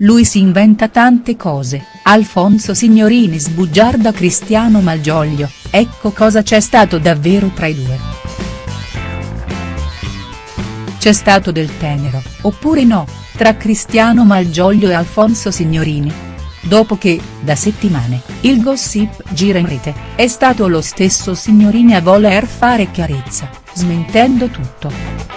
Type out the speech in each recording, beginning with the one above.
Lui si inventa tante cose, Alfonso Signorini sbugiarda Cristiano Malgioglio, ecco cosa c'è stato davvero tra i due. C'è stato del tenero, oppure no, tra Cristiano Malgioglio e Alfonso Signorini? Dopo che, da settimane, il gossip gira in rete, è stato lo stesso Signorini a voler fare chiarezza, smentendo tutto.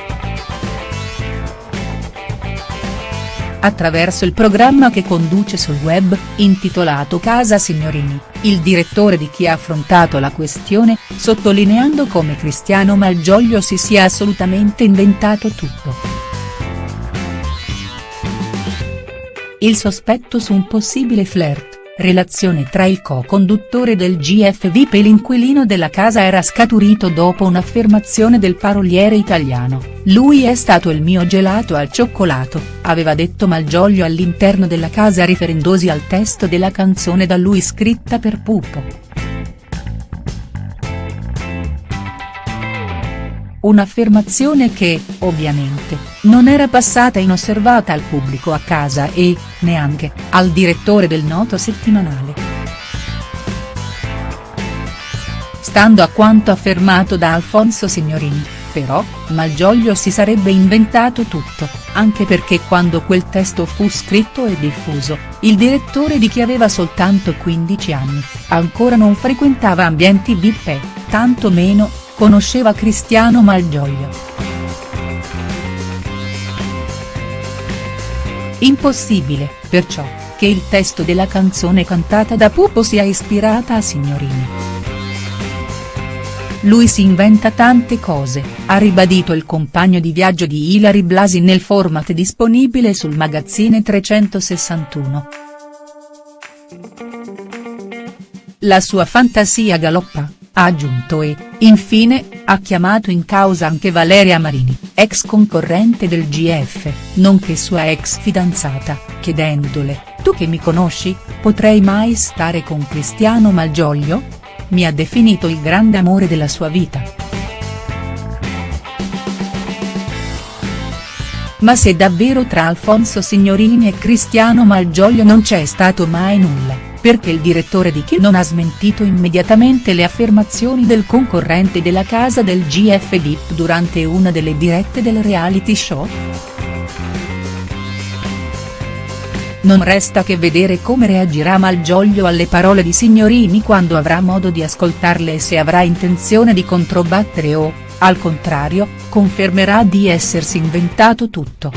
Attraverso il programma che conduce sul web, intitolato Casa Signorini, il direttore di chi ha affrontato la questione, sottolineando come Cristiano Malgioglio si sia assolutamente inventato tutto. Il sospetto su un possibile flirt relazione tra il co-conduttore del GF VIP e l'inquilino della casa era scaturito dopo un'affermazione del paroliere italiano, lui è stato il mio gelato al cioccolato, aveva detto Malgioglio all'interno della casa riferendosi al testo della canzone da lui scritta per Pupo. Un'affermazione che, ovviamente, non era passata inosservata al pubblico a casa e, neanche, al direttore del noto settimanale. Stando a quanto affermato da Alfonso Signorini, però, Malgioglio si sarebbe inventato tutto, anche perché quando quel testo fu scritto e diffuso, il direttore di chi aveva soltanto 15 anni, ancora non frequentava ambienti VIP e, tanto meno, conosceva Cristiano Malgioglio. Impossibile, perciò, che il testo della canzone cantata da Pupo sia ispirata a Signorini. Lui si inventa tante cose, ha ribadito il compagno di viaggio di Ilari Blasi nel format disponibile sul magazzine 361. La sua fantasia galoppa ha aggiunto e, infine, ha chiamato in causa anche Valeria Marini, ex concorrente del GF, nonché sua ex fidanzata, chiedendole, tu che mi conosci, potrei mai stare con Cristiano Malgioglio? Mi ha definito il grande amore della sua vita. Ma se davvero tra Alfonso Signorini e Cristiano Malgioglio non c'è stato mai nulla perché il direttore di Chi non ha smentito immediatamente le affermazioni del concorrente della casa del GF VIP durante una delle dirette del reality show?. Non resta che vedere come reagirà Malgioglio alle parole di Signorini quando avrà modo di ascoltarle e se avrà intenzione di controbattere o, al contrario, confermerà di essersi inventato tutto.